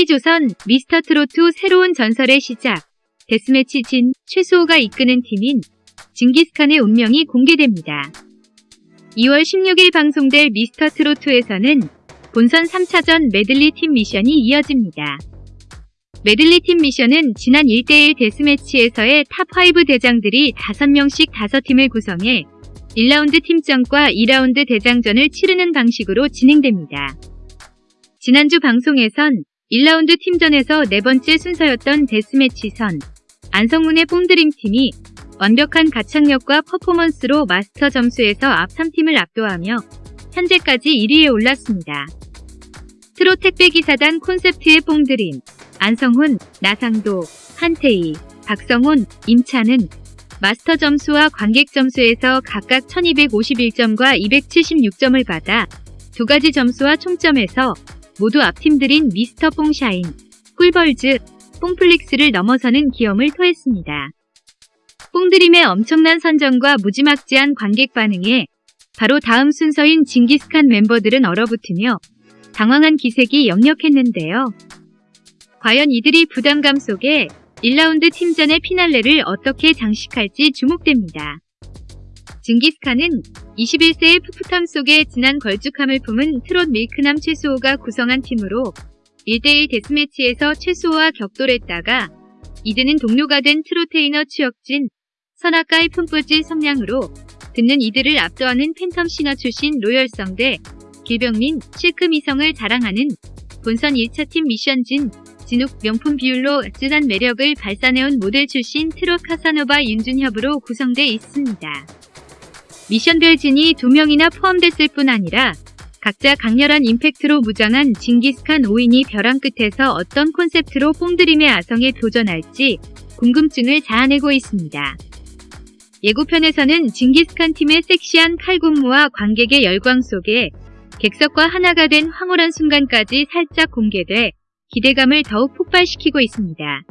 TV조선 미스터트로트 새로운 전설의 시작 데스매치 진 최수호가 이끄는 팀인 징기스칸의 운명이 공개됩니다. 2월 16일 방송될 미스터트로트에서는 본선 3차전 메들리 팀 미션이 이어집니다. 메들리 팀 미션은 지난 1대1 데스매치에서의 탑5 대장들이 5명씩 5팀을 구성해 1라운드 팀전과 2라운드 대장전을 치르는 방식으로 진행됩니다. 지난주 방송에선 1라운드 팀전에서 네 번째 순서였던 데스매치 선 안성문의 뽕드림 팀이 완벽한 가창력과 퍼포먼스로 마스터 점수에서 앞 3팀을 압도하며 현재까지 1위에 올랐습니다. 트로 택배기사단 콘셉트의 뽕드림, 안성훈, 나상도, 한태희, 박성훈, 임찬은 마스터 점수와 관객 점수에서 각각 1251점과 276점을 받아 두 가지 점수와 총점에서 모두 앞팀들인 미스터 뽕샤인, 꿀벌즈, 뽕플릭스를 넘어서는 기염을 토했습니다. 뽕드림의 엄청난 선정과 무지막지한 관객 반응에 바로 다음 순서인 징기스칸 멤버들은 얼어붙으며 당황한 기색이 역력했는데요. 과연 이들이 부담감 속에 1라운드 팀전의 피날레를 어떻게 장식할지 주목됩니다. 징기스칸은 21세의 풋풋함 속에 진한 걸쭉함을 품은 트롯 밀크남 최수호가 구성한 팀으로 1대1 데스매치에서 최수호와 격돌했다가 이제는 동료가 된 트로테이너 추혁진, 성악가의 품뿌질 성량으로 듣는 이들을 압도하는 팬텀싱어 출신 로열성대, 길병민, 실크 미성을 자랑하는 본선 1차 팀 미션진, 진욱 명품 비율로 진한 매력을 발산해온 모델 출신 트롯 카사노바 윤준협으로 구성돼 있습니다. 미션별 진이 2명이나 포함됐을 뿐 아니라 각자 강렬한 임팩트로 무장한 징기스칸 5인이 벼랑 끝에서 어떤 콘셉트로 뽕드림의 아성에 도전할지 궁금증을 자아내고 있습니다. 예고편에서는 징기스칸 팀의 섹시한 칼군무와 관객의 열광 속에 객석과 하나가 된 황홀한 순간까지 살짝 공개돼 기대감을 더욱 폭발시키고 있습니다.